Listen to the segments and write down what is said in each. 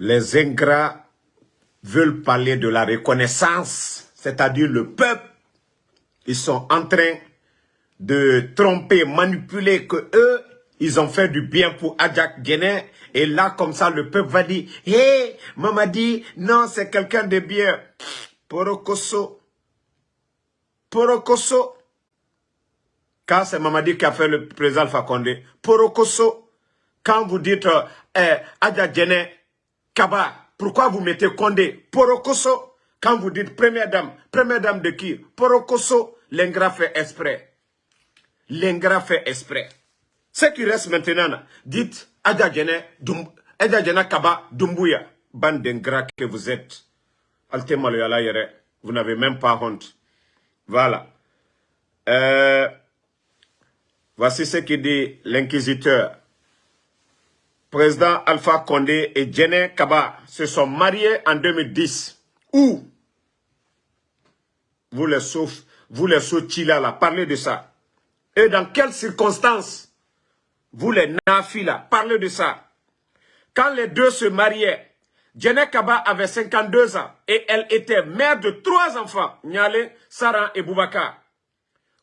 Les ingrats veulent parler de la reconnaissance, c'est-à-dire le peuple. Ils sont en train de tromper, manipuler que eux, ils ont fait du bien pour Adjak Guéné. Et là, comme ça, le peuple va dire, hé, hey, Mamadi, non, c'est quelqu'un de bien. Porokoso. Porokoso. Quand c'est Mamadi qui a fait le président Condé. Porokoso. Quand vous dites, eh, Guéné, Kaba, pourquoi vous mettez Condé? Porokoso. Quand vous dites première dame, première dame de qui? Porokoso, l'ingrat fait exprès. L'ingrat fait exprès. Ce qui reste maintenant, dites Adjadjene Kaba Dumbuya, bande d'ingrats que vous êtes. Vous n'avez même pas honte. Voilà. Euh, voici ce que dit l'inquisiteur. Président Alpha Condé et Djene Kaba se sont mariés en 2010. Où? Vous les sauf, vous les là, parlez de ça. Et dans quelles circonstances? Vous les nafis là, parlez de ça. Quand les deux se mariaient, Djene Kaba avait 52 ans et elle était mère de trois enfants, Nyale, Saran et Boubacar.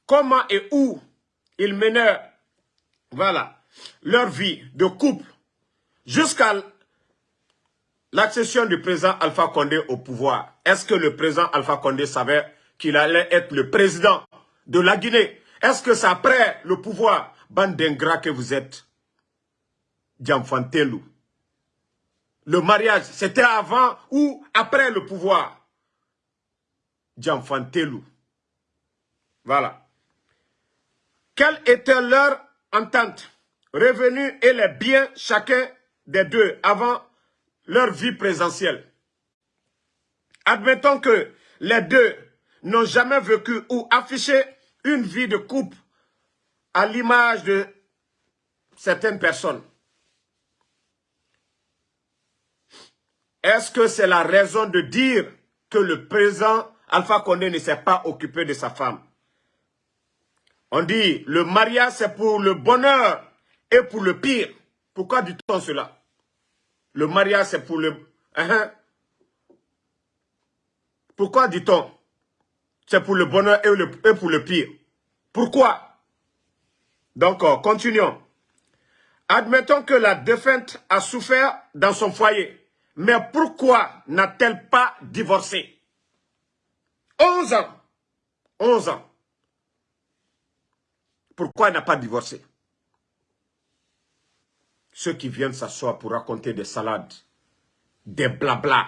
Comment et où ils menèrent, voilà, leur vie de couple jusqu'à l'accession du président Alpha Condé au pouvoir. Est-ce que le président Alpha Condé savait qu'il allait être le président de la Guinée? Est-ce que c'est après le pouvoir? Bande d'ingrats que vous êtes, Djamfantelou. Le mariage, c'était avant ou après le pouvoir? Djamfantelou. Voilà. Quelle était leur entente? Revenus et les biens chacun des deux avant leur vie présentielle. Admettons que les deux n'ont jamais vécu ou affiché une vie de couple à l'image de certaines personnes. Est-ce que c'est la raison de dire que le président Alpha Condé ne s'est pas occupé de sa femme? On dit, le mariage c'est pour le bonheur et pour le pire. Pourquoi dit-on cela? Le mariage c'est pour le... Hein? Pourquoi dit-on C'est pour le bonheur et pour le pire? Pourquoi? Donc, euh, continuons. Admettons que la défunte a souffert dans son foyer. Mais pourquoi n'a-t-elle pas divorcé? 11 ans. 11 ans. Pourquoi elle n'a pas divorcé? Ceux qui viennent s'asseoir pour raconter des salades, des blabla,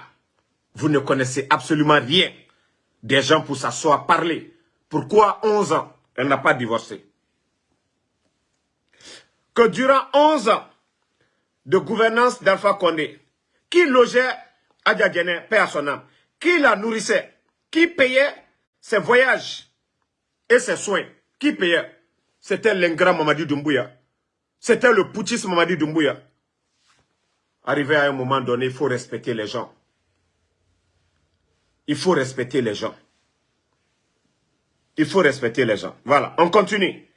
vous ne connaissez absolument rien des gens pour s'asseoir, parler. Pourquoi 11 ans, elle n'a pas divorcé que durant 11 ans de gouvernance d'Alpha Condé, qui logeait Adja Djene, paix à son âme, qui la nourrissait, qui payait ses voyages et ses soins, qui payait C'était l'ingrat Mamadi Doumbouya. C'était le putschiste Mamadi Doumbouya. Arrivé à un moment donné, il faut respecter les gens. Il faut respecter les gens. Il faut respecter les gens. Voilà, on continue.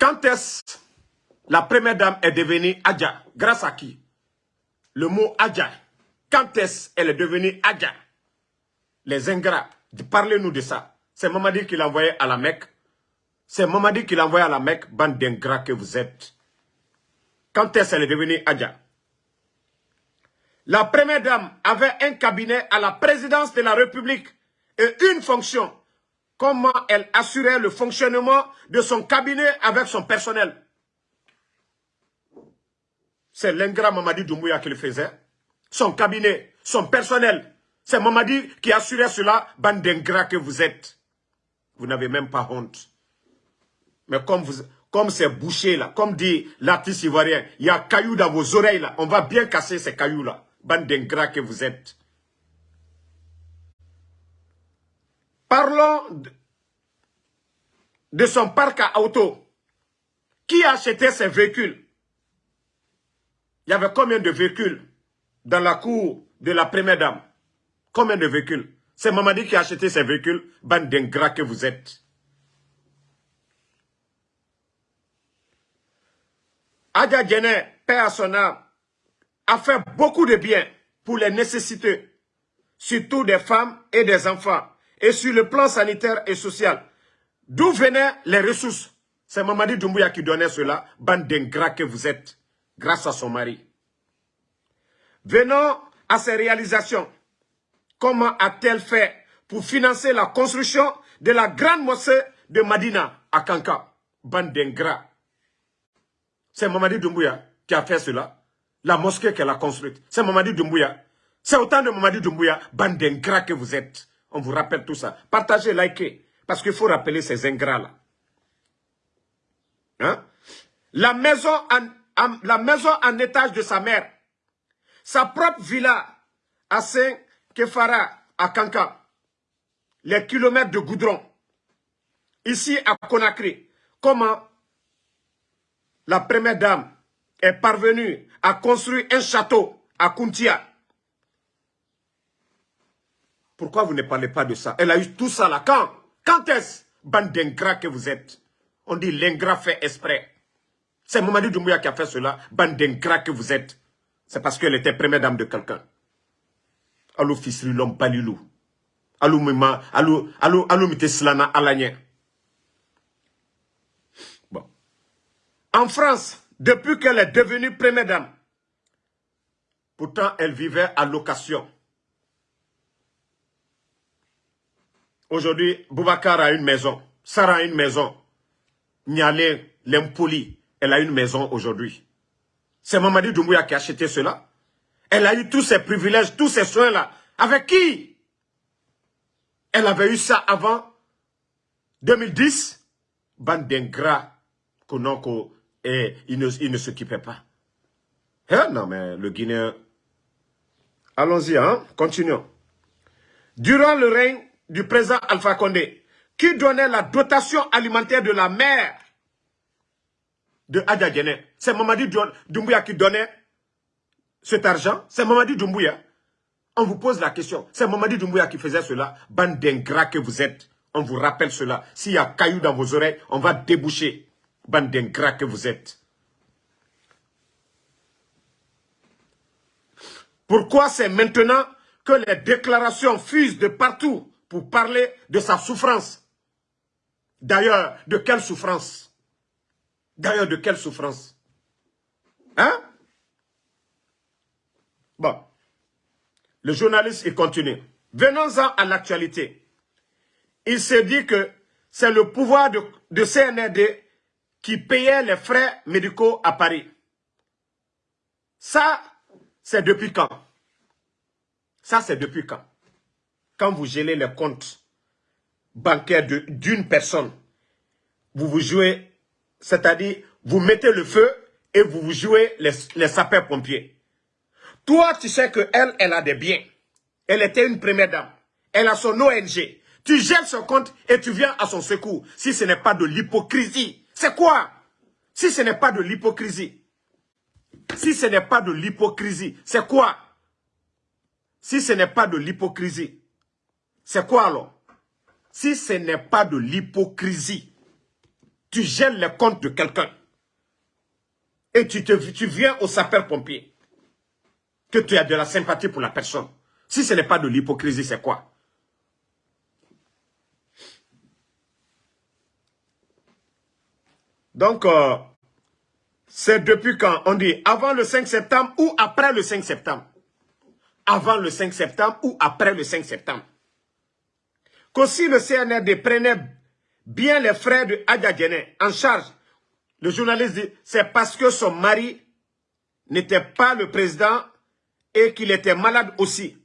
Quand est-ce la première dame est devenue Adja? Grâce à qui? Le mot Adja. Quand est-ce elle est devenue Adja? Les ingrats. Parlez-nous de ça. C'est Mamadi qui l'a envoyé à la Mecque. C'est Mamadi qui l'a envoyé à la Mecque, bande d'ingrats que vous êtes. Quand est-ce qu'elle est devenue Adja? La première dame avait un cabinet à la présidence de la République et une fonction comment elle assurait le fonctionnement de son cabinet avec son personnel? C'est l'ingrat Mamadi Doumbouya qui le faisait. Son cabinet, son personnel. C'est Mamadi qui assurait cela, bande d'ingrats que vous êtes. Vous n'avez même pas honte. Mais comme vous, comme c'est bouché là, comme dit l'artiste ivoirien, il y a cailloux dans vos oreilles là, on va bien casser ces cailloux là. Bande d'ingrats que vous êtes. Parlons de, son parc à auto. Qui a acheté ces véhicules? Il y avait combien de véhicules dans la cour de la première dame? Combien de véhicules? C'est Mamadi qui a acheté ces véhicules, bande d'ingrats que vous êtes. Adja Djene, père à son âme, a fait beaucoup de bien pour les nécessités, surtout des femmes et des enfants, et sur le plan sanitaire et social. D'où venaient les ressources? C'est Mamadi Doumbouya qui donnait cela, bande d'ingrats que vous êtes, grâce à son mari. Venons à ses réalisations. Comment a-t-elle fait pour financer la construction de la grande mosquée de Madina à Kanka Bande. C'est Mamadi Doumbouya qui a fait cela. La mosquée qu'elle a construite. C'est Mamadi Doumbouya. C'est autant de Mamadi Doumbouya, bande que vous êtes. On vous rappelle tout ça. Partagez, likez. Parce qu'il faut rappeler ces ingrats-là. Hein? La, maison en, étage de sa mère. Sa propre villa à Saint-Kefara, à Kanka. Les kilomètres de goudron. Ici à Conakry. Comment la première dame est parvenue à construire un château à Kuntia. Pourquoi vous ne parlez pas de ça? Elle a eu tout ça là. Quand Quand est-ce Bande d'ingrats que vous êtes? On dit l'ingrat fait exprès. C'est Mamadou Doumbouya qui a fait cela. Bande d'ingrats que vous êtes. C'est parce qu'elle était première dame de quelqu'un. Bon. En France, depuis qu'elle est devenue première dame, pourtant elle vivait à location. Aujourd'hui, Boubacar a une maison, Sarah a une maison, Nialé, l'impoli, elle a une maison aujourd'hui. C'est Mamadi Doumbouya qui a acheté cela. Elle a eu tous ses privilèges, tous ces soins-là. Avec qui? Elle avait eu ça avant 2010. Bande d'ingrats, et il ne, ne s'occupait pas. Hein? Non, mais le Guinéen... Allons-y, hein? continuons. Durant le règne du président Alpha Condé, qui donnait la dotation alimentaire de la mère de Adja C'est Mamadi Doumbouya qui donnait cet argent. C'est Mamadi Doumbouya. On vous pose la question. C'est Mamadi Doumbouya qui faisait cela. Bande d'ingrats que vous êtes. On vous rappelle cela. S'il y a caillou dans vos oreilles, on va déboucher. Bande d'ingrats que vous êtes. Pourquoi c'est maintenant que les déclarations fusent de partout pour parler de sa souffrance? D'ailleurs, de quelle souffrance? D'ailleurs, de quelle souffrance? Hein? Bon. Le journaliste, il continue. Venons-en à l'actualité. Il s'est dit que c'est le pouvoir de, de CNRD qui payait les frais médicaux à Paris. Ça, c'est depuis quand? Ça, c'est depuis quand? Quand vous gelez les comptes bancaires d'une personne, vous vous jouez, c'est-à-dire vous mettez le feu et vous vous jouez les, les sapeurs-pompiers. Toi, tu sais qu'elle, elle a des biens. Elle était une première dame. Elle a son ONG. Tu gèles son compte et tu viens à son secours. Si ce n'est pas de l'hypocrisie. C'est quoi? Si ce n'est pas de l'hypocrisie. Si ce n'est pas de l'hypocrisie, c'est quoi? Si ce n'est pas de l'hypocrisie, c'est quoi alors? Si ce n'est pas de l'hypocrisie, tu gênes les comptes de quelqu'un et tu, te, tu viens au sapeur-pompier, que tu as de la sympathie pour la personne. Si ce n'est pas de l'hypocrisie, c'est quoi? Donc, euh, c'est depuis quand On dit avant le 5 septembre ou après le 5 septembre? Avant le 5 septembre ou après le 5 septembre? Si le CNRD prenait bien les frères de Adjadjene en charge, le journaliste dit, c'est parce que son mari n'était pas le président et qu'il était malade aussi.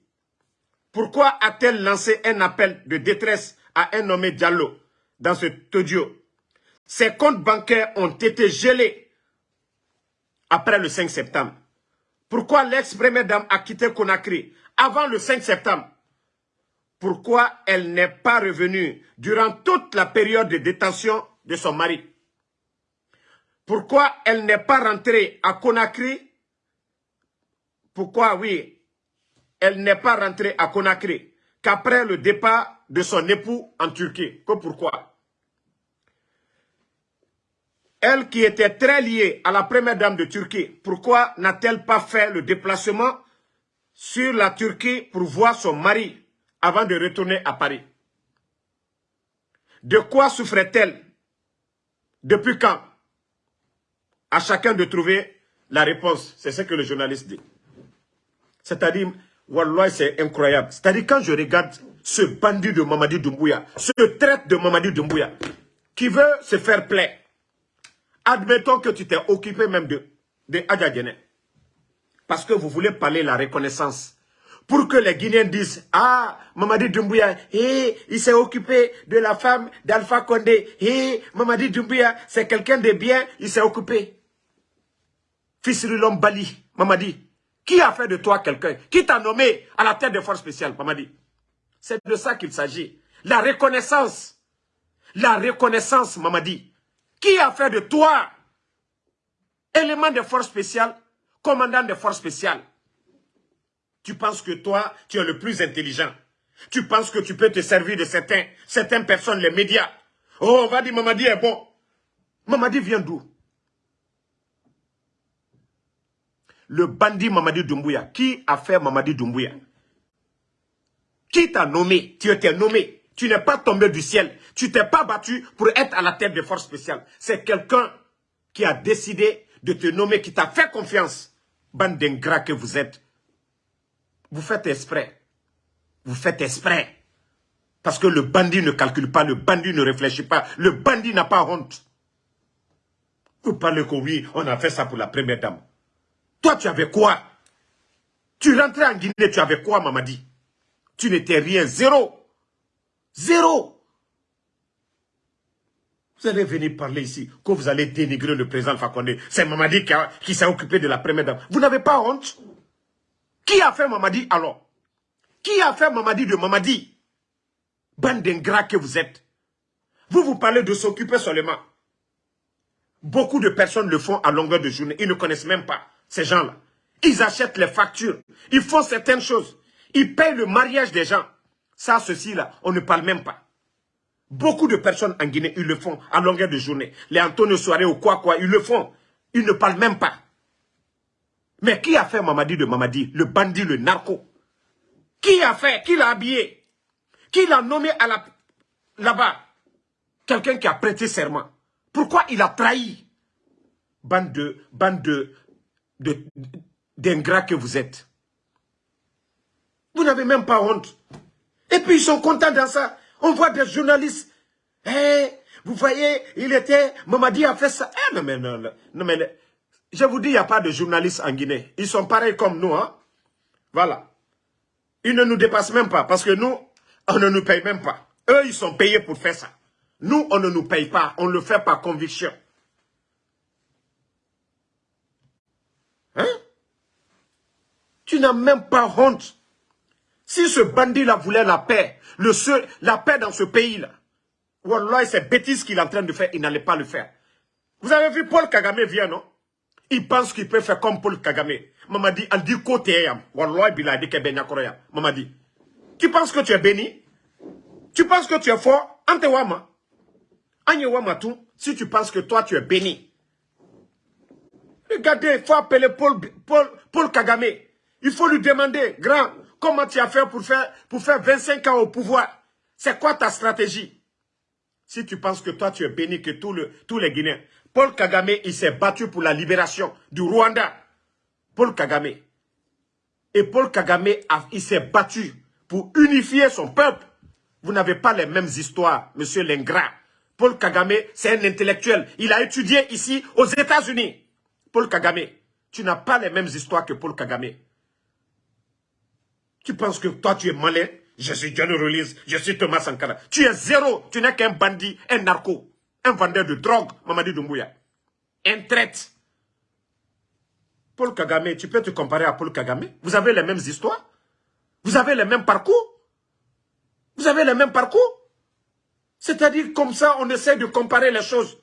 Pourquoi a-t-elle lancé un appel de détresse à un nommé Diallo dans ce audio? Ses comptes bancaires ont été gelés après le 5 septembre. Pourquoi l'ex-première dame a quitté Conakry avant le 5 septembre? Pourquoi elle n'est pas revenue durant toute la période de détention de son mari? Pourquoi elle n'est pas rentrée à Conakry Pourquoi, oui, elle n'est pas rentrée à Conakry qu'après le départ de son époux en Turquie. Que pourquoi? Elle qui était très liée à la première dame de Turquie, pourquoi n'a-t-elle pas fait le déplacement sur la Turquie pour voir son mari avant de retourner à Paris? De quoi souffrait-elle? Depuis quand? À chacun de trouver la réponse. C'est ce que le journaliste dit. C'est-à-dire, Wallah, c'est incroyable. C'est-à-dire, quand je regarde ce bandit de Mamadi Doumbouya, ce traite de Mamadi Doumbouya, qui veut se faire plaire, admettons que tu t'es occupé même de, de parce que vous voulez parler la reconnaissance, pour que les Guinéens disent, ah, Mamadi Doumbouya, eh, il s'est occupé de la femme d'Alpha Condé, eh, Mamadi Doumbouya, c'est quelqu'un de bien, il s'est occupé. Fils l'homme Bali, Mamadi, qui a fait de toi quelqu'un Qui t'a nommé à la tête des forces spéciales, Mamadi? C'est de ça qu'il s'agit. La reconnaissance. La reconnaissance, Mamadi. Qui a fait de toi élément des forces spéciales, commandant des forces spéciales Tu penses que toi, tu es le plus intelligent. Tu penses que tu peux te servir de certains, certaines personnes, les médias. Oh, on va dire Mamadi est bon. Mamadi vient d'où? Le bandit Mamadi Doumbouya. Qui a fait Mamadi Doumbouya Qui t'a nommé? Tu étais nommé. Tu n'es pas tombé du ciel. Tu t'es pas battu pour être à la tête des forces spéciales. C'est quelqu'un qui a décidé de te nommer, qui t'a fait confiance. Bande d'ingrats que vous êtes. Vous faites exprès. Vous faites exprès. Parce que le bandit ne calcule pas, le bandit ne réfléchit pas, le bandit n'a pas honte. Vous parlez que oui, on a fait ça pour la première dame. Toi, tu avais quoi? Tu rentrais en Guinée, tu avais quoi, Mamadi? Tu n'étais rien, zéro. Zéro. Vous allez venir parler ici, que vous allez dénigrer le président Fakonde. C'est Mamadi qui, qui s'est occupé de la première dame. Vous n'avez pas honte? Qui a fait Mamadi alors? Qui a fait Mamadi de Mamadi? Bande d'ingrats que vous êtes. Vous vous parlez de s'occuper seulement. Beaucoup de personnes le font à longueur de journée. Ils ne connaissent même pas ces gens-là. Ils achètent les factures. Ils font certaines choses. Ils payent le mariage des gens. Ça, ceci-là, on ne parle même pas. Beaucoup de personnes en Guinée, ils le font à longueur de journée. Les Antonio Soirée ou quoi, quoi, ils le font. Ils ne parlent même pas. Mais qui a fait Mamadi de Mamadi Le bandit, le narco? Qui a fait Qui l'a habillé? Qui l'a nommé là-bas? Quelqu'un qui a prêté serment. Pourquoi il a trahi? Bande de, bande de, d'ingrats que vous êtes. Vous n'avez même pas honte. Et puis ils sont contents dans ça. On voit des journalistes. Eh, vous voyez, il était, Mamadi a fait ça. Eh, non, mais, non, non, mais, je vous dis, il n'y a pas de journalistes en Guinée. Ils sont pareils comme nous. Hein? Voilà. Ils ne nous dépassent même pas parce que nous, on ne nous paye même pas. Eux, ils sont payés pour faire ça. Nous, on ne nous paye pas. On le fait par conviction. Hein? Tu n'as même pas honte. Si ce bandit-là voulait la paix, le seul, la paix dans ce pays-là, Wallah, c'est bêtise qu'il est en train de faire, il n'allait pas le faire. Vous avez vu Paul Kagame vient, non? Il pense qu'il peut faire comme Paul Kagame. On dit côté, Wallah, dit, tu penses que tu es béni? Tu penses que tu es fort? Antewama. Anyewama tout, si tu penses que toi tu es béni, Regardez, il faut appeler Paul, Paul, Paul Kagame. Il faut lui demander, grand, comment tu as fait pour faire, pour faire 25 ans au pouvoir? C'est quoi ta stratégie? Si tu penses que toi tu es béni que tous les Guinéens. Paul Kagame, il s'est battu pour la libération du Rwanda. Paul Kagame. Et Paul Kagame, il s'est battu pour unifier son peuple. Vous n'avez pas les mêmes histoires, monsieur l'ingrat. Paul Kagame, c'est un intellectuel. Il a étudié ici aux États-Unis. Paul Kagame, tu n'as pas les mêmes histoires que Paul Kagame. Tu penses que toi, tu es malin? Je suis Johnny Release, je suis Thomas Sankara. Tu es zéro, tu n'es qu'un bandit, un narco, un vendeur de drogue, Mamadi Doumbouya. Un traite. Paul Kagame, tu peux te comparer à Paul Kagame? Vous avez les mêmes histoires? Vous avez les mêmes parcours? Vous avez les mêmes parcours? C'est-à-dire comme ça, on essaie de comparer les choses.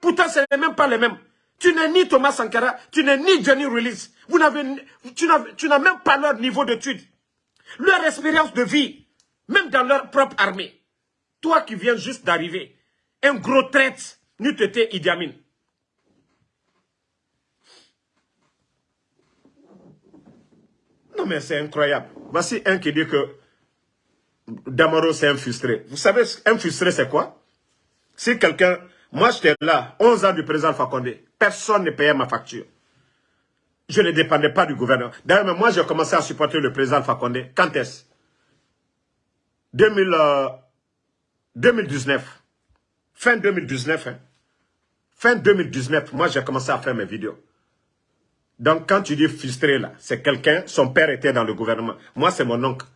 Pourtant, ce n'est même pas les mêmes. Tu n'es ni Thomas Sankara, tu n'es ni Johnny Release. Vous tu n'as même pas leur niveau d'étude, leur expérience de vie, même dans leur propre armée. Toi qui viens juste d'arriver, un gros traite, n'eût été Idi Amin. Non mais c'est incroyable. Voici un qui dit que Damaro c'est un frustré. Vous savez, un frustré c'est quoi? Si quelqu'un moi, j'étais là, 11 ans du président Fakonde. Personne ne payait ma facture. Je ne dépendais pas du gouvernement. D'ailleurs, moi, j'ai commencé à supporter le président Fakonde. Quand est-ce? 2019. Euh, fin 2019. Hein. Fin 2019, moi, j'ai commencé à faire mes vidéos. Donc, quand tu dis frustré, là, c'est quelqu'un, son père était dans le gouvernement. Moi, c'est mon oncle.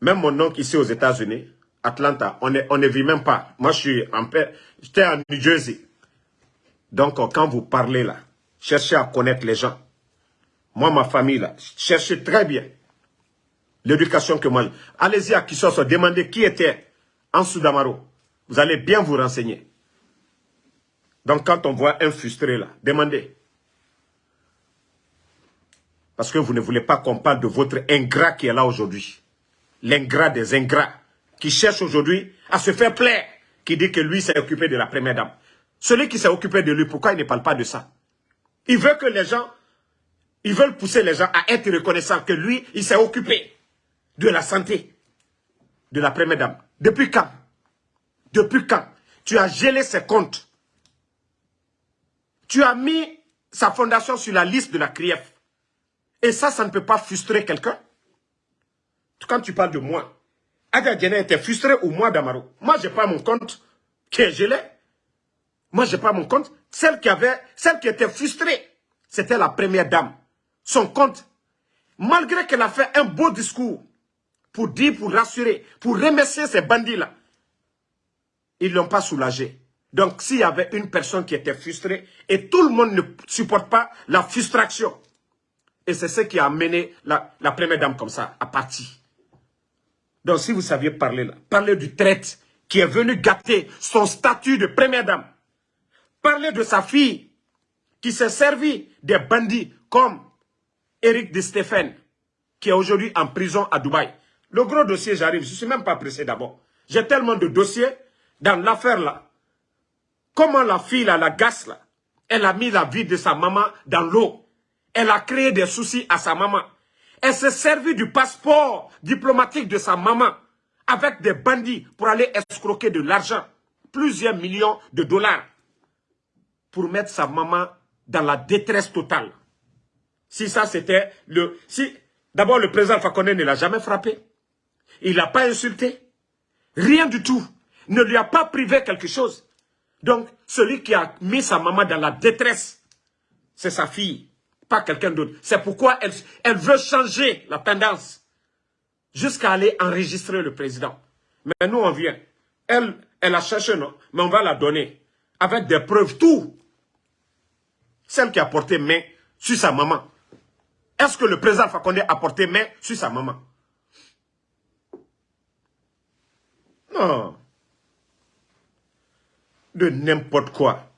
Même mon oncle ici aux États-Unis, Atlanta, on ne vit même pas. Moi, je suis en paix. J'étais en New Jersey. Donc, quand vous parlez là, cherchez à connaître les gens. Moi, ma famille là, cherchez très bien l'éducation que moi... Allez-y à Kissos, demandez qui était en Soudamaro. Vous allez bien vous renseigner. Donc, quand on voit un frustré là, demandez. Parce que vous ne voulez pas qu'on parle de votre ingrat qui est là aujourd'hui. L'ingrat des ingrats. Qui cherche aujourd'hui à se faire plaire. Qui dit que lui s'est occupé de la première dame. Celui qui s'est occupé de lui, pourquoi il ne parle pas de ça? Il veut que les gens, ils veulent pousser les gens à être reconnaissants que lui, il s'est occupé de la santé de la première dame. Depuis quand? Depuis quand? Tu as gelé ses comptes. Tu as mis sa fondation sur la liste de la CRIEF. Et ça, ça ne peut pas frustrer quelqu'un? Quand tu parles de moi, Aga était frustré ou moi, Damaro. Moi, je n'ai pas mon compte qui est gelé. Moi, je n'ai pas mon compte. Celle qui avait, celle qui était frustrée, c'était la première dame. Son compte, malgré qu'elle a fait un beau discours pour dire, pour rassurer, pour remercier ces bandits-là, ils ne l'ont pas soulagé. Donc, s'il y avait une personne qui était frustrée, et tout le monde ne supporte pas la frustration, et c'est ce qui a amené la, première dame comme ça, à partir. Donc si vous saviez parler là, parler du traite qui est venu gâter son statut de première dame. Parler de sa fille qui s'est servi des bandits comme Eric de Stéphane, qui est aujourd'hui en prison à Dubaï. Le gros dossier, j'arrive, je ne suis même pas pressé d'abord. J'ai tellement de dossiers dans l'affaire là. Comment la fille là, la gasse là, elle a mis la vie de sa maman dans l'eau. Elle a créé des soucis à sa maman. Elle s'est servie du passeport diplomatique de sa maman avec des bandits pour aller escroquer de l'argent, plusieurs millions de dollars, pour mettre sa maman dans la détresse totale. Si ça c'était le... si D'abord le président Fakone ne l'a jamais frappé. Il l'a pas insulté. Rien du tout. Ne lui a pas privé quelque chose. Donc, celui qui a mis sa maman dans la détresse, c'est sa fille pas quelqu'un d'autre. C'est pourquoi elle, veut changer la tendance jusqu'à aller enregistrer le président. Mais nous, on vient. Elle, elle a cherché, non Mais on va la donner avec des preuves, tout. Celle qui a porté main sur sa maman. Est-ce que le président Fakonde a porté main sur sa maman? Non. De n'importe quoi.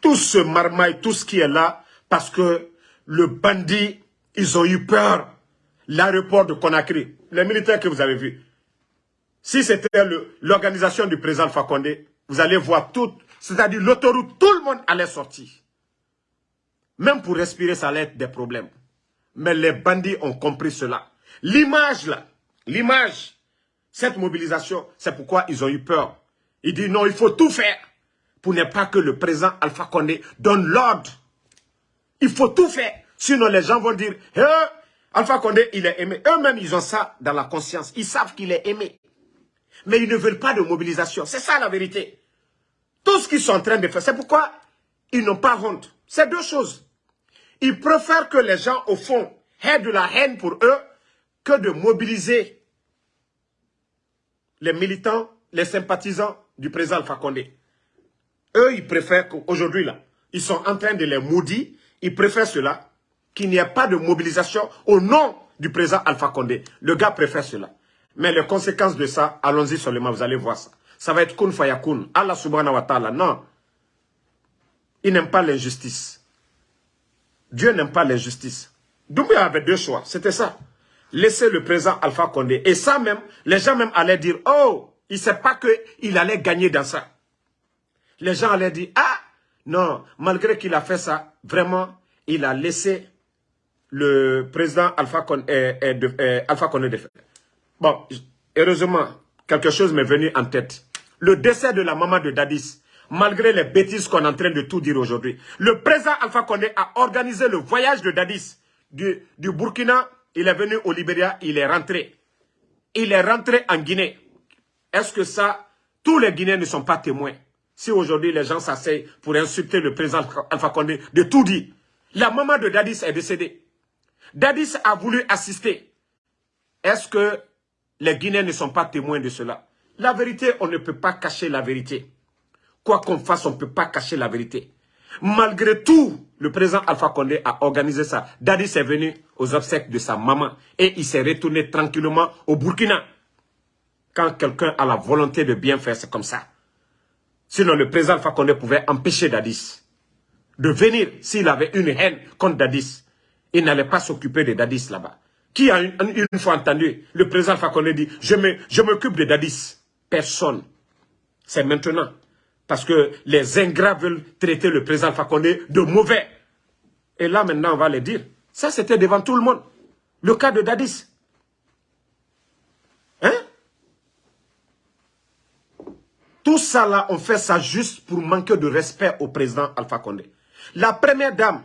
Tout ce marmaille, tout ce qui est là, parce que le bandit, ils ont eu peur. L'aéroport de Conakry, les militaires que vous avez vus. Si c'était l'organisation du président Fakonde, vous allez voir tout, c'est-à-dire l'autoroute, tout le monde allait sortir. Même pour respirer, ça allait être des problèmes. Mais les bandits ont compris cela. L'image là, l'image, cette mobilisation, c'est pourquoi ils ont eu peur. Ils disent non, il faut tout faire pour ne pas que le président Alpha Condé donne l'ordre il faut tout faire. Sinon, les gens vont dire, eh, Alpha Condé, il est aimé. Eux-mêmes, ils ont ça dans la conscience. Ils savent qu'il est aimé. Mais ils ne veulent pas de mobilisation. C'est ça la vérité. Tout ce qu'ils sont en train de faire, c'est pourquoi ils n'ont pas honte. C'est deux choses. Ils préfèrent que les gens, au fond, aient de la haine pour eux que de mobiliser les militants, les sympathisants du président Alpha Condé. Eux, ils préfèrent qu'aujourd'hui, là, ils sont en train de les maudire il préfère cela, qu'il n'y ait pas de mobilisation au nom du président Alpha Condé. Le gars préfère cela. Mais les conséquences de ça, allons-y seulement, vous allez voir ça. Ça va être kun fayakun. Allah subhanahu wa ta'ala, non. Il n'aime pas l'injustice. Dieu n'aime pas l'injustice. Doumbouya avait deux choix, c'était ça. Laisser le président Alpha Condé. Et ça même, les gens même allaient dire, oh, il ne sait pas qu'il allait gagner dans ça. Les gens allaient dire, ah, non, malgré qu'il a fait ça, vraiment, il a laissé le président Alpha Condé est, de, Alpha Bon, heureusement, quelque chose m'est venu en tête. Le décès de la maman de Dadis, malgré les bêtises qu'on est en train de tout dire aujourd'hui, le président Alpha Condé a organisé le voyage de Dadis du, du Burkina. Il est venu au Libéria, il est rentré. Il est rentré en Guinée. Est-ce que ça, tous les Guinéens ne sont pas témoins? Si aujourd'hui les gens s'asseyent pour insulter le président Alpha Condé de tout dire, la maman de Dadis est décédée. Dadis a voulu assister. Est-ce que les Guinéens ne sont pas témoins de cela? La vérité, on ne peut pas cacher la vérité. Quoi qu'on fasse, on ne peut pas cacher la vérité. Malgré tout, le président Alpha Condé a organisé ça. Dadis est venu aux obsèques de sa maman et il s'est retourné tranquillement au Burkina. Quand quelqu'un a la volonté de bien faire, c'est comme ça. Sinon, le président Alpha Condé pouvait empêcher Dadis de venir s'il avait une haine contre Dadis. Il n'allait pas s'occuper de Dadis là-bas. Qui a une, fois entendu le président Fakonde dit « Je m'occupe de Dadis ». Personne. C'est maintenant. Parce que les ingrats veulent traiter le président Fakonde de mauvais. Et là, maintenant, on va le dire. Ça, c'était devant tout le monde. Le cas de Dadis. Hein? Tout ça là, on fait ça juste pour manquer de respect au président Alpha Condé. La première dame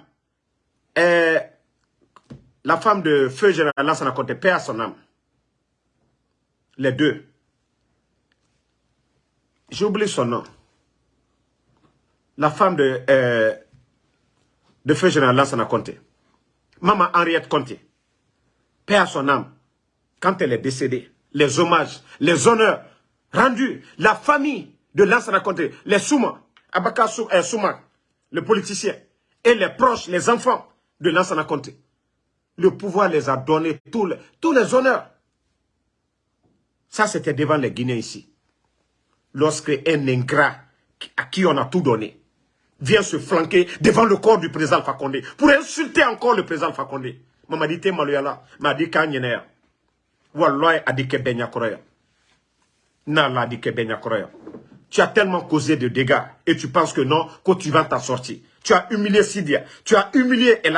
la femme de feu général Lansana Conté, paix à son âme. Les deux. J'ai oublié son nom. La femme de, euh, feu général Lansana Conté. Maman Henriette Conté. Paix à son âme. Quand elle est décédée, les hommages, les honneurs rendus, la famille de Lansana Conté, les Souma, Abaka euh, Souma, le politicien, et les proches, les enfants de Lansana Conté le pouvoir les a donnés tous les, honneurs. Ça, c'était devant les Guinéens ici. Lorsque un ingrat à qui on a tout donné vient se flanquer devant le corps du président Fakonde pour insulter encore le président Fakonde. Mama dit te maloyala, m'a dit. Walloy a dit kroya. Nala a dit que benya kroya. Tu as tellement causé de dégâts et tu penses que non, que tu vas t'en sortir. Tu as humilié Sidia, tu as humilié El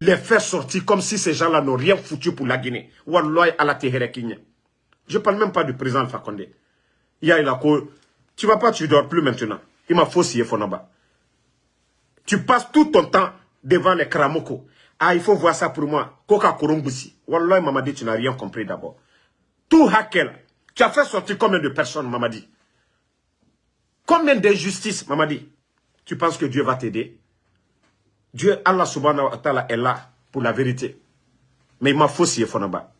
les faire sortir comme si ces gens-là n'ont rien foutu pour la Guinée. Je parle même pas du président Alpha Condé. Il y a la Tu vas pas, tu dors plus maintenant. Il m'a faussé Fonaba. Tu passes tout ton temps devant les Kramoko. Ah, il faut voir ça pour moi. Koka Kurumbusi. Wallah, Mamadi, tu n'as rien compris d'abord. Tout Hakel. Tu as fait sortir combien de personnes, Mamadi? Combien d'injustices, Mamadi? Tu penses que Dieu va t'aider? Dieu, Allah subhanahu wa ta'ala est là pour la vérité. Mais il m'a faussé, Fonaba.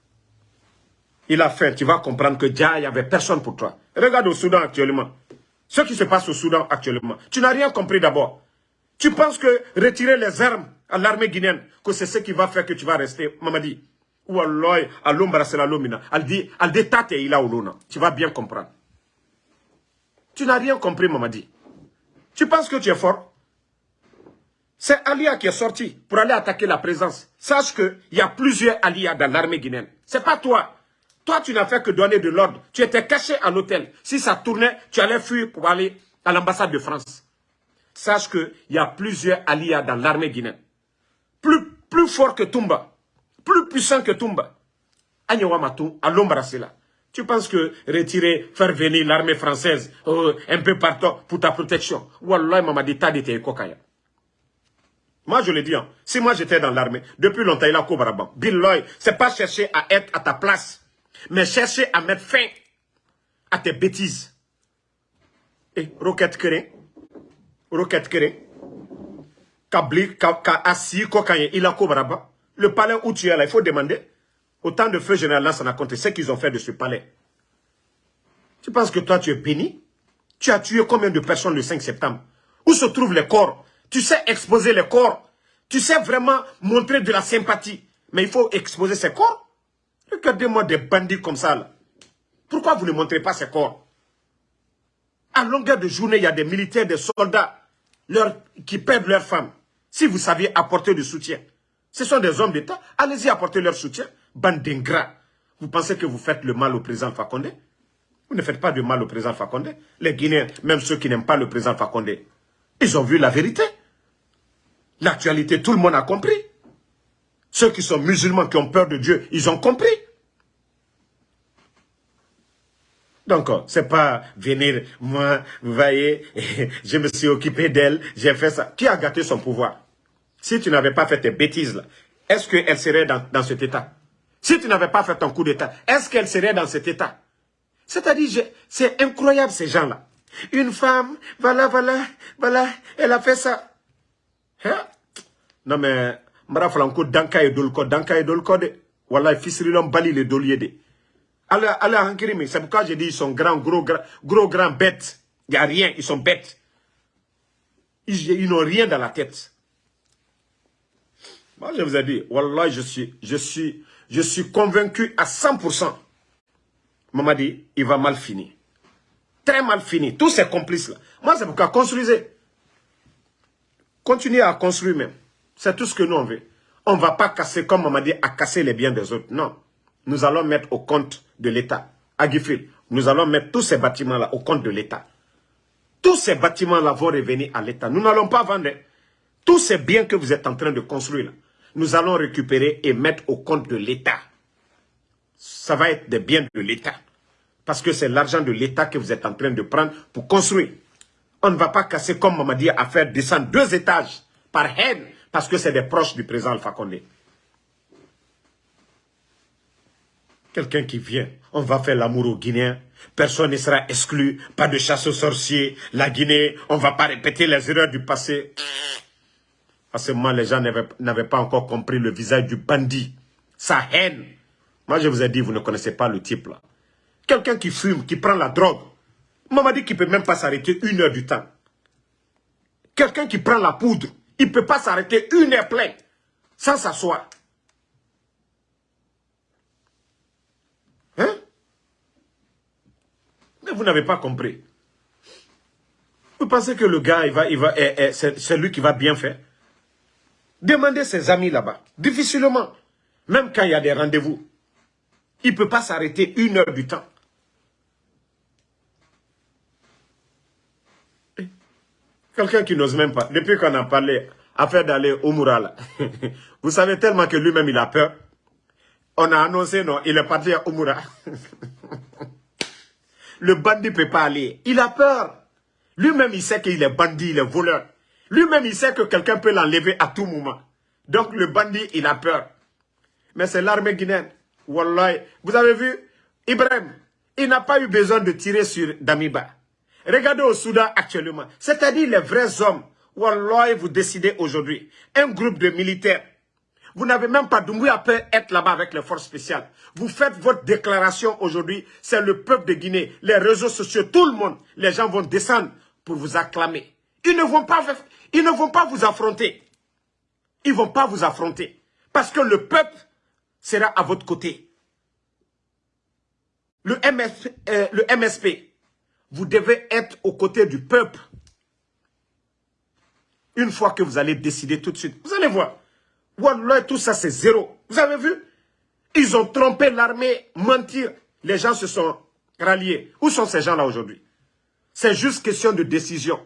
Il a fait, tu vas comprendre que Dia, il n'y avait personne pour toi. Regarde au Soudan actuellement. Ce qui se passe au Soudan actuellement. Tu n'as rien compris d'abord. Tu penses que retirer les armes à l'armée guinéenne, que c'est ce qui va faire que tu vas rester, Mamadi? L'ombre, c'est la lomina. Elle dit, elle détate il a luna. Tu vas bien comprendre. Tu n'as rien compris, Mamadi. Tu penses que tu es fort? C'est Alia qui est sorti pour aller attaquer la présence. Sache qu'il y a plusieurs Alia dans l'armée guinéenne. C'est pas toi. Toi, tu n'as fait que donner de l'ordre. Tu étais caché à l'hôtel. Si ça tournait, tu allais fuir pour aller à l'ambassade de France. Sache qu'il y a plusieurs Alia dans l'armée guinéenne. Plus, plus fort que Tumba. Plus puissant que Tumba. Matou, à là. Tu penses que retirer, faire venir l'armée française euh, un peu partout pour ta protection? Wallah, m'a dit, t'as dit, kokaya. Moi, je le dis, hein. si moi j'étais dans l'armée, depuis longtemps, il a Baraban. Bill c'est pas chercher à être à ta place, mais chercher à mettre fin à tes bêtises. Et Roquette Kéré, Roquette Kéré, Kabli, Assi, Kokaye, il a Baraban. Le palais où tu es là, il faut demander. Autant de feu général là, ça n'a compté ce qu'ils ont fait de ce palais. Tu penses que toi, tu es béni? Tu as tué combien de personnes le 5 septembre? Où se trouvent les corps? Tu sais exposer les corps. Tu sais vraiment montrer de la sympathie. Mais il faut exposer ces corps. Regardez-moi des bandits comme ça. Là. Pourquoi vous ne montrez pas ces corps? À longueur de journée, il y a des militaires, des soldats qui perdent leurs femmes. Si vous saviez apporter du soutien, ce sont des hommes d'État. Allez-y apporter leur soutien. Bande d'ingrats. Vous pensez que vous faites le mal au président Fakonde? Vous ne faites pas de mal au président Fakonde. Les Guinéens, même ceux qui n'aiment pas le président Fakonde, ils ont vu la vérité. L'actualité, tout le monde a compris. Ceux qui sont musulmans, qui ont peur de Dieu, ils ont compris. Donc, c'est pas venir, moi, vous voyez, je me suis occupé d'elle, j'ai fait ça. Qui a gâté son pouvoir? Si tu n'avais pas fait tes bêtises là, est-ce qu'elle serait dans, cet état? Si tu n'avais pas fait ton coup d'état, est-ce qu'elle serait dans cet état? C'est-à-dire, c'est incroyable ces gens-là. Une femme, voilà, voilà, voilà, elle a fait ça. Hein? Non mais, mara flanko danka et dolko, danka et dolko. Voilà, fils bali les dolier de. Allez, allez, c'est pourquoi j'ai dit ils sont grands, gros, gros, gros, grands bêtes. Il n'y a rien, ils sont bêtes. Ils, n'ont rien dans la tête. Moi, je vous ai dit, Wallah, je suis, je suis, je suis convaincu à 100%. Maman dit, il va mal finir. Très mal finir. Tous ces complices-là. Moi, c'est pourquoi construisez. Continuez à construire même. C'est tout ce que nous on veut. On ne va pas casser, comme maman dit, à casser les biens des autres. Non nous allons mettre au compte de l'État. À Gifil, nous allons mettre tous ces bâtiments-là au compte de l'État. Tous ces bâtiments-là vont revenir à l'État. Nous n'allons pas vendre tous ces biens que vous êtes en train de construire. Nous allons récupérer et mettre au compte de l'État. Ça va être des biens de l'État. Parce que c'est l'argent de l'État que vous êtes en train de prendre pour construire. On ne va pas casser, comme m'a dit, à faire descendre deux étages par haine, parce que c'est des proches du président Alpha Condé. Quelqu'un qui vient, on va faire l'amour aux Guinéens. Personne ne sera exclu, pas de chasse aux sorciers. La Guinée, on ne va pas répéter les erreurs du passé. À les gens n'avaient pas encore compris le visage du bandit, sa haine. Moi, je vous ai dit, vous ne connaissez pas le type là. Quelqu'un qui fume, qui prend la drogue. Moi, m'a dit qu'il ne peut même pas s'arrêter une heure du temps. Quelqu'un qui prend la poudre, il ne peut pas s'arrêter une heure pleine sans s'asseoir. vous n'avez pas compris. Vous pensez que le gars, va, il va, eh, eh, c'est lui qui va bien faire? Demandez ses amis là-bas. Difficilement. Même quand il y a des rendez-vous. Il ne peut pas s'arrêter une heure du temps. Eh, quelqu'un qui n'ose même pas. Depuis qu'on a parlé, affaire d'aller au Moura, vous savez tellement que lui-même, il a peur. On a annoncé, non, il est parti à Omura. Le bandit ne peut pas aller. Il a peur. Lui-même, il sait qu'il est bandit, il est voleur. Lui-même, il sait que quelqu'un peut l'enlever à tout moment. Donc, le bandit, il a peur. Mais c'est l'armée guinéenne. Wallah. Vous avez vu? Ibrahim, il n'a pas eu besoin de tirer sur Damiba. Regardez au Soudan actuellement. C'est-à-dire les vrais hommes. Wallah, vous décidez aujourd'hui. Un groupe de militaires vous n'avez même pas Doumbouya peut être là-bas avec les forces spéciales. Vous faites votre déclaration aujourd'hui. C'est le peuple de Guinée, les réseaux sociaux, tout le monde. Les gens vont descendre pour vous acclamer. Ils ne vont pas, ils ne vont pas vous affronter. Ils ne vont pas vous affronter. Parce que le peuple sera à votre côté. Le MSP, euh, vous devez être aux côtés du peuple. Une fois que vous allez décider tout de suite, vous allez voir. Wallah, tout ça, c'est zéro. Vous avez vu? Ils ont trompé l'armée, mentir. Les gens se sont ralliés. Où sont ces gens-là aujourd'hui? C'est juste question de décision.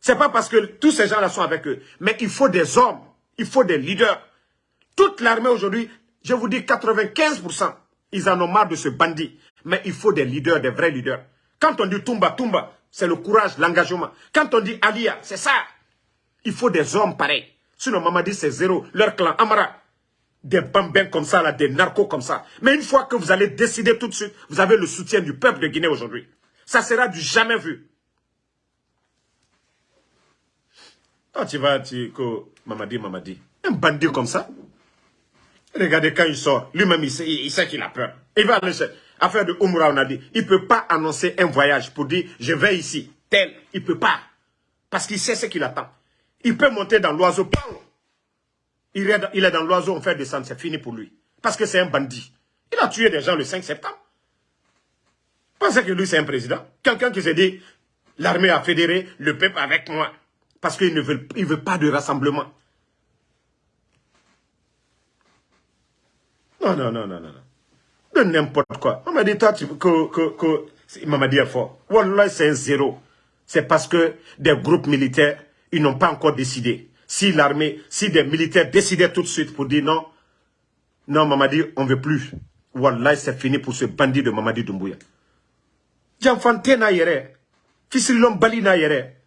C'est pas parce que tous ces gens-là sont avec eux. Mais il faut des hommes. Il faut des leaders. Toute l'armée aujourd'hui, je vous dis 95%, ils en ont marre de ce bandit. Mais il faut des leaders, des vrais leaders. Quand on dit Tumba, Tumba, c'est le courage, l'engagement. Quand on dit Alia, c'est ça. Il faut des hommes pareils. Sinon, Mamadi, c'est zéro. Leur clan, Amara, des bambins comme ça, là, des narcos comme ça. Mais une fois que vous allez décider tout de suite, vous avez le soutien du peuple de Guinée aujourd'hui. Ça sera du jamais vu. Quand tu vas, tu Mamadi, Mamadi, un bandit comme ça, regardez quand il sort, lui-même, il sait qu'il a peur. Il va aller affaire de Umra, on a dit, il ne peut pas annoncer un voyage pour dire, je vais ici, tel, il ne peut pas. Parce qu'il sait ce qu'il attend. Il peut monter dans l'oiseau. Il il est dans l'oiseau, on fait descendre, c'est fini pour lui. Parce que c'est un bandit. Il a tué des gens le 5 septembre. Pensez que lui, c'est un président. Quelqu'un qui s'est dit, l'armée a fédéré le peuple avec moi. Parce qu'il ne veut, il veut pas de rassemblement. Non, non, non, non, non. De n'importe quoi. On m'a dit, toi, que, que, que, il m'a dit fort. Wallah, c'est un zéro. C'est parce que des groupes militaires ils n'ont pas encore décidé. si l'armée, si des militaires décidaient tout de suite pour dire non, non, Mamadi, on ne veut plus. Wallah, c'est fini pour ce bandit de Mamadi Doumbouya. Janfante na yere, fisilom bali na yere.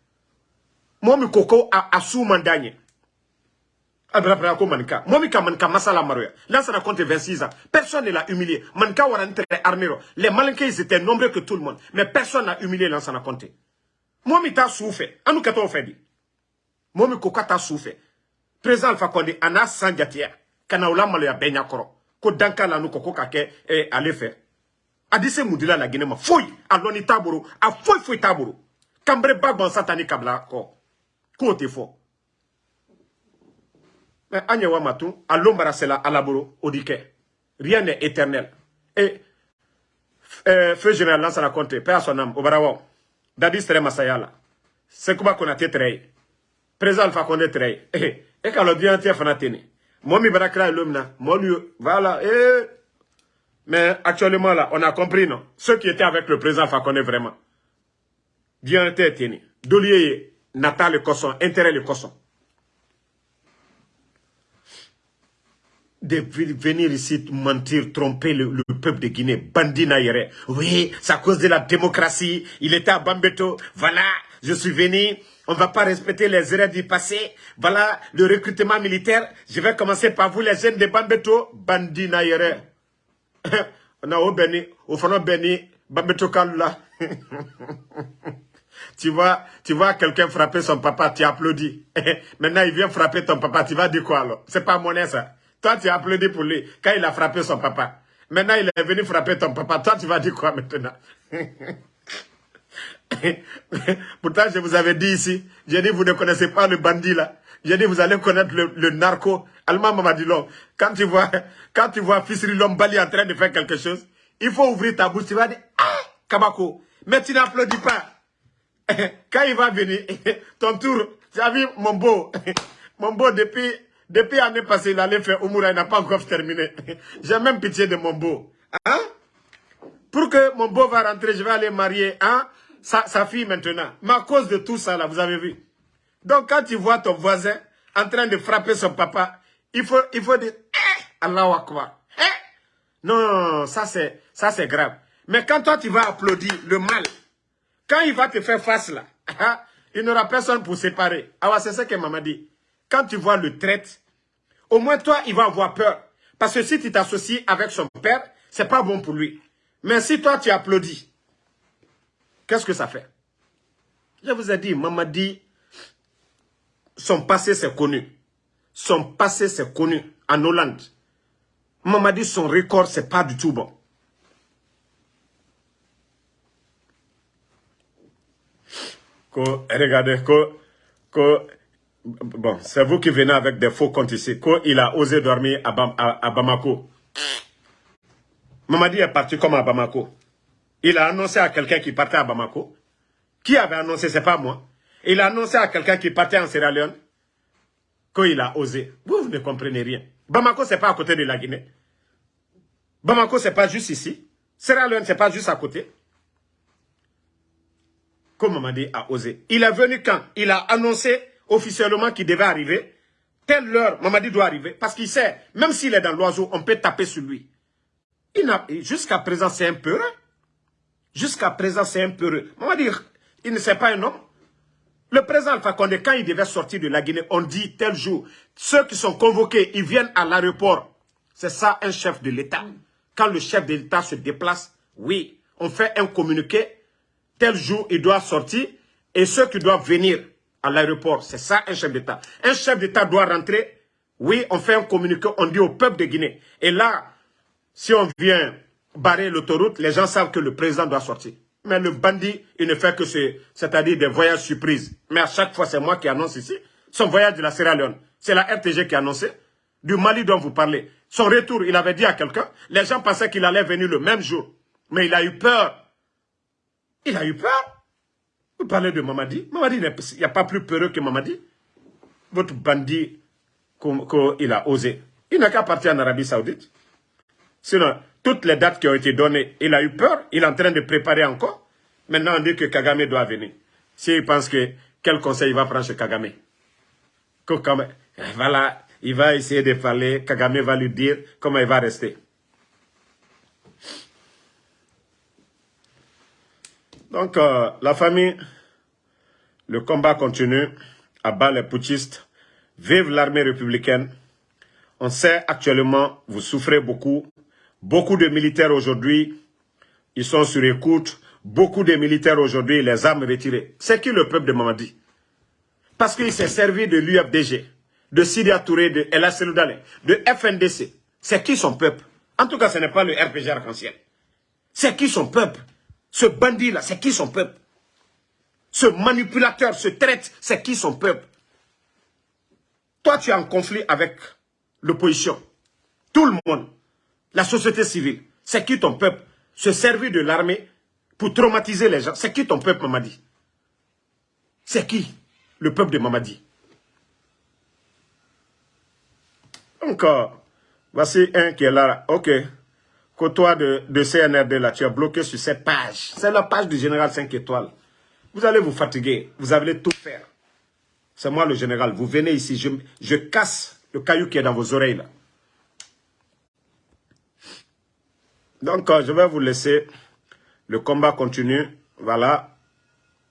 Momi koko a asu mandanye. Abra ko manka. Momi ka manka masala maroya. Là, ça raconte 26 ans. Personne ne l'a humilié. Manka warante armero. Les malinqués, étaient nombreux que tout le monde. Mais personne n'a humilié Lansana Conte. Momi t'a souffert. Anou kato fait dit. Momi koko t'a souffert. Président Alpha Condé, ana sanjatia. Kana ulama ya benya koro. Ko danka la nou koko kake eh, ale fait. Adise Moudila la Guinée ma a satani kabla ko. Ko te fo. Mais Agnewa Matou, à l'ombra c'est la alaboro odike. Rien n'est éternel. Et euh, feu général Lansana Conte, paix à son âme, au Barawa. Dadis Tere Masayala. C'est comment qu'on a été très. Président Alpha Condé très. Et quand le bien tient fanatene. Moi, mi barakra l'homme Moi, lui, voilà. Et... Mais actuellement, là, on a compris, non? Ceux qui étaient avec le président Fakonde, vraiment. Bien été tenu. Dolier, Natal le Cosson, intérêt le Cosson. de venir ici mentir, tromper le, le peuple de Guinée, bandit naïre. Oui, c'est à cause de la démocratie. Il était à Bambeto. Voilà, je suis venu. On ne va pas respecter les erreurs du passé. Voilà, le recrutement militaire. Je vais commencer par vous, les jeunes de Bambeto. Bandit naïre. On a au béni, au fond béni, Bambeto Kalula. tu vois, tu vois quelqu'un frapper son papa, tu applaudis. Maintenant, il vient frapper ton papa, tu vas dire quoi alors? C'est pas monnaie ça. Toi, tu as applaudi pour lui quand il a frappé son papa. Maintenant, il est venu frapper ton papa. Toi, tu vas dire quoi maintenant? Pourtant, je vous avais dit ici, j'ai dit, vous ne connaissez pas le bandit là. J'ai dit, vous allez connaître le, narco. Allemand m'a dit, quand tu vois, quand tu vois Fisri Lombali en train de faire quelque chose, il faut ouvrir ta bouche. Tu vas dire, ah, Kabako. Mais tu n'applaudis pas. Quand il va venir, ton tour, tu as vu mon beau, mon beau depuis depuis l'année passée, il allait faire Oumoura, il n'a pas encore terminé. J'ai même pitié de mon beau. Hein? Pour que mon beau va rentrer, je vais aller marier hein? sa, fille maintenant. Mais à cause de tout ça, là, vous avez vu. Donc, quand tu vois ton voisin en train de frapper son papa, il faut, il faut dire, eh, Allah Akbar. Eh? Non, ça c'est grave. Mais quand toi, tu vas applaudir le mal, quand il va te faire face là, hein, il n'aura personne pour séparer. Ah c'est ça que maman dit. Quand tu vois le traite, au moins toi, il va avoir peur. Parce que si tu t'associes avec son père, c'est pas bon pour lui. Mais si toi, tu applaudis, qu'est-ce que ça fait? Je vous ai dit, Mamadi, son passé, c'est connu. Son passé, c'est connu en Hollande. Mamadi, son record, c'est pas du tout bon. Regardez, Bon, c'est vous qui venez avec des faux comptes ici. Quand il a osé dormir à, Bamako. Mamadi est parti comme à Bamako. Il a annoncé à quelqu'un qui partait à Bamako. Qui avait annoncé C'est pas moi. Il a annoncé à quelqu'un qui partait en Sierra Leone. Qu'il a osé. Vous, vous ne comprenez rien. Bamako, c'est pas à côté de la Guinée. Bamako, c'est pas juste ici. Sierra Leone, c'est pas juste à côté. Comme Mamadi a osé. Il est venu quand Il a annoncé officiellement qui devait arriver, telle heure, Mamadi doit arriver, parce qu'il sait, même s'il est dans l'oiseau, on peut taper sur lui. Jusqu'à présent, c'est un peu Jusqu'à présent, c'est un peu Mamadi, il ne sait pas un homme. Le président Alpha Condé, quand il devait sortir de la Guinée, on dit tel jour, ceux qui sont convoqués, ils viennent à l'aéroport. C'est ça un chef de l'État. Quand le chef de l'État se déplace, oui, on fait un communiqué, tel jour, il doit sortir, et ceux qui doivent venir, à l'aéroport. C'est ça un chef d'État. Un chef d'État doit rentrer. Oui, on fait un communiqué, on dit au peuple de Guinée. Et là, si on vient barrer l'autoroute, les gens savent que le président doit sortir. Mais le bandit, il ne fait que c'est-à-dire des voyages surprises. Mais à chaque fois, c'est moi qui annonce ici. Son voyage de la Sierra Leone, c'est la RTG qui a annoncé. Du Mali dont vous parlez. Son retour, il avait dit à quelqu'un. Les gens pensaient qu'il allait venir le même jour. Mais il a eu peur. Il a eu peur. Vous parlez de Mamadi. Mamadi, il n'y a pas plus peureux que Mamadi. Votre bandit qu'il a osé. Il n'a qu'à partir en Arabie Saoudite. Sinon, toutes les dates qui ont été données, il a eu peur. Il est en train de préparer encore. Maintenant, on dit que Kagame doit venir. S'il pense que, quel conseil il va prendre chez Kagame voilà, il va essayer de parler, Kagame va lui dire comment il va rester. Donc, euh, la famille, le combat continue à bas les putschistes. Vive l'armée républicaine. On sait actuellement, vous souffrez beaucoup. Beaucoup de militaires aujourd'hui, ils sont sur écoute. Beaucoup de militaires aujourd'hui, les armes retirées. C'est qui le peuple de Mamadi? Parce qu'il s'est servi de l'UFDG, de Syria Touré, de El de FNDC. C'est qui son peuple? En tout cas, ce n'est pas le RPG arc-en-ciel. C'est qui son peuple? Ce bandit-là, c'est qui son peuple? Ce manipulateur, ce traite, c'est qui son peuple? Toi, tu es en conflit avec l'opposition. Tout le monde. La société civile. C'est qui ton peuple? Se servir de l'armée pour traumatiser les gens. C'est qui ton peuple, Mamadi? C'est qui le peuple de Mamadi? Donc, voici un qui est là. Ok toi de, de CNRD là, tu es bloqué sur cette page. C'est la page du général 5 étoiles. Vous allez vous fatiguer. Vous allez tout faire. C'est moi le général. Vous venez ici. Je, je casse le caillou qui est dans vos oreilles là. Donc, euh, je vais vous laisser. Le combat continue. Voilà.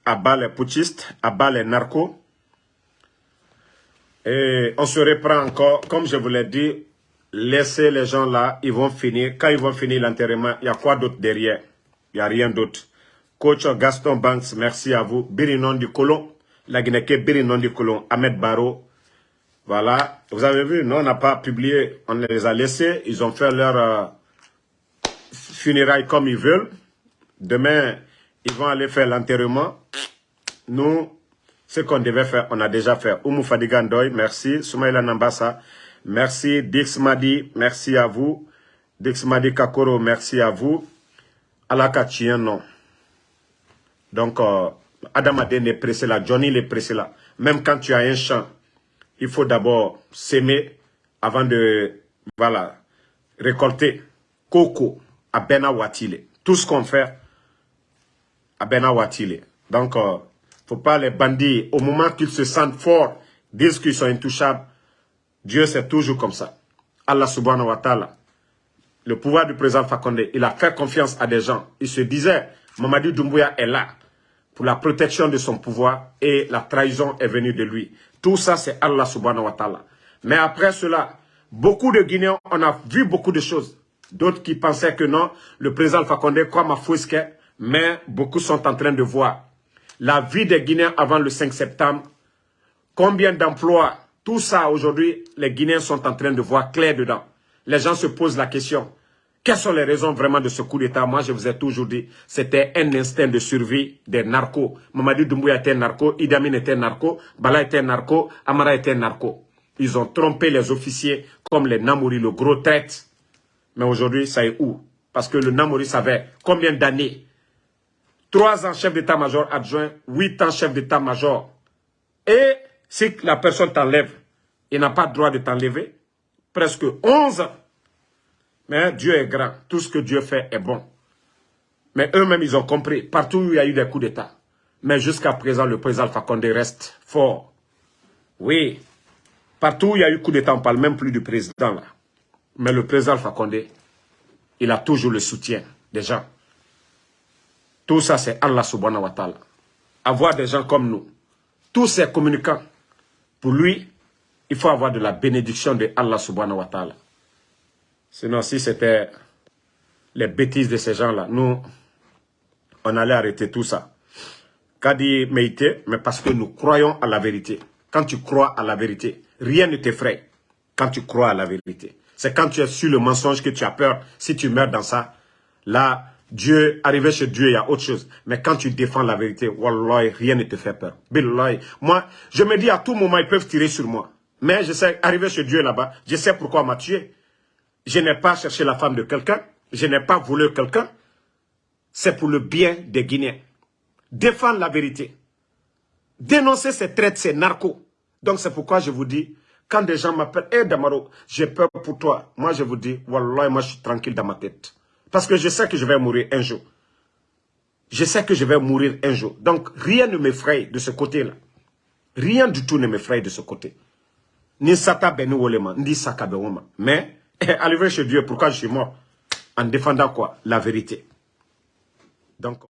À bas les putschistes, à bas les narcos. Et on se reprend encore, comme je vous l'ai dit, laissez les gens là, ils vont finir. Quand ils vont finir l'enterrement, il y a quoi d'autre derrière? Il n'y a rien d'autre. Coach Gaston Banks, merci à vous. Birinon du Colon, la Guinée Birinon du Colon, Ahmed Baro. Voilà, vous avez vu, nous on n'a pas publié, on les a laissés, ils ont fait leur euh, comme ils veulent. Demain, ils vont aller faire l'enterrement. Nous, ce qu'on devait faire, on a déjà fait. Oumou Fadigandoy, merci. Soumaïla Nambassa, Merci Dix Madi, merci à vous. Dix Madi Kakoro, merci à vous. Alaka non. Donc, euh, Adam Aden est pressé là, Johnny est pressé là. Même quand tu as un champ, il faut d'abord s'aimer avant de, voilà, récolter. Coco, à Watile. Tout ce qu'on fait, à Watile. Donc, euh, faut pas les bandits, au moment qu'ils se sentent forts, disent qu'ils sont intouchables, Dieu, c'est toujours comme ça. Allah subhanahu wa ta'ala, le pouvoir du président Fakonde, il a fait confiance à des gens. Il se disait, Mamadi Doumbouya est là pour la protection de son pouvoir et la trahison est venue de lui. Tout ça, c'est Allah subhanahu wa ta'ala. Mais après cela, beaucoup de Guinéens, on a vu beaucoup de choses. D'autres qui pensaient que non, le président Fakonde comme à Fouisque, mais beaucoup sont en train de voir la vie des Guinéens avant le 5 septembre, combien d'emplois tout ça, aujourd'hui, les Guinéens sont en train de voir clair dedans. Les gens se posent la question. Quelles sont les raisons vraiment de ce coup d'État? Moi, je vous ai toujours dit, c'était un instinct de survie des narcos. Mamadi Doumbouya était narco, Idamine était narco, Bala était narco, Amara était narco. Ils ont trompé les officiers comme les Namouri, le gros traite. Mais aujourd'hui, ça est où? Parce que le Namouri savait combien d'années? Trois ans chef d'état-major adjoint, huit ans chef d'état-major. Et si la personne t'enlève, il n'a pas le droit de t'enlever. Presque 11 ans. Mais Dieu est grand. Tout ce que Dieu fait est bon. Mais eux-mêmes, ils ont compris. Partout où il y a eu des coups d'État. Mais jusqu'à présent, le président Fakonde reste fort. Oui. Partout où il y a eu coup d'État, on ne parle même plus du président. Là. Mais le président Fakonde, il a toujours le soutien des gens. Tout ça, c'est Allah subhanahu wa ta'ala. Avoir des gens comme nous, tous ces communicants, pour lui, il faut avoir de la bénédiction de Allah subhanahu wa ta'ala. Sinon, si c'était les bêtises de ces gens-là, nous, on allait arrêter tout ça. Kadi Meïté, mais parce que nous croyons à la vérité. Quand tu crois à la vérité, rien ne t'effraie quand tu crois à la vérité. C'est quand tu es sur le mensonge que tu as peur. Si tu meurs dans ça, là, Dieu, arriver chez Dieu, il y a autre chose. Mais quand tu défends la vérité, rien ne te fait peur. Moi, je me dis à tout moment, ils peuvent tirer sur moi. Mais je sais, arriver chez Dieu là-bas, je sais pourquoi m'a tué. Je n'ai pas cherché la femme de quelqu'un. Je n'ai pas volé quelqu'un. C'est pour le bien des Guinéens. Défendre la vérité. Dénoncer ces traites, ces narcos. Donc c'est pourquoi je vous dis, quand des gens m'appellent, hé Damaro, j'ai peur pour toi. Moi je vous dis, Wallah, moi je suis tranquille dans ma tête. Parce que je sais que je vais mourir un jour. Je sais que je vais mourir un jour. Donc, rien ne m'effraie de ce côté-là. Rien du tout ne m'effraie de ce côté. Ni sata beni wolema, ndi saka woma. Mais, arrivé chez Dieu, pourquoi je suis mort? En défendant quoi? La vérité. Donc...